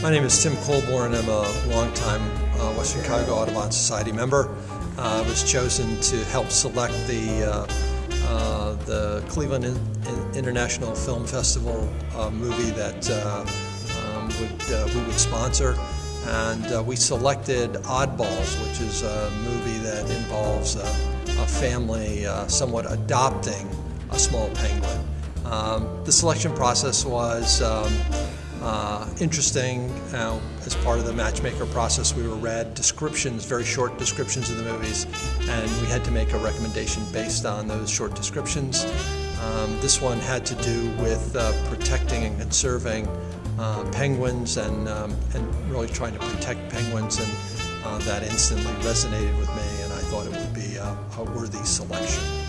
My name is Tim Colborn. I'm a longtime uh, Western Cuyahoga Audubon Society member. Uh, I was chosen to help select the uh, uh the Cleveland in International Film Festival uh, movie that uh, um, would, we would sponsor. And we selected Oddballs, which is a movie that involves a, a family somewhat adopting a small penguin. Um, the selection process was um, uh, interesting. Uh, as part of the matchmaker process, we were read descriptions, very short descriptions of the movies, and we had to make a recommendation based on those short descriptions. Um, this one had to do with uh, protecting and conserving uh, penguins and, um, and really trying to protect penguins, and uh, that instantly resonated with me, and I thought it would be a, a worthy selection.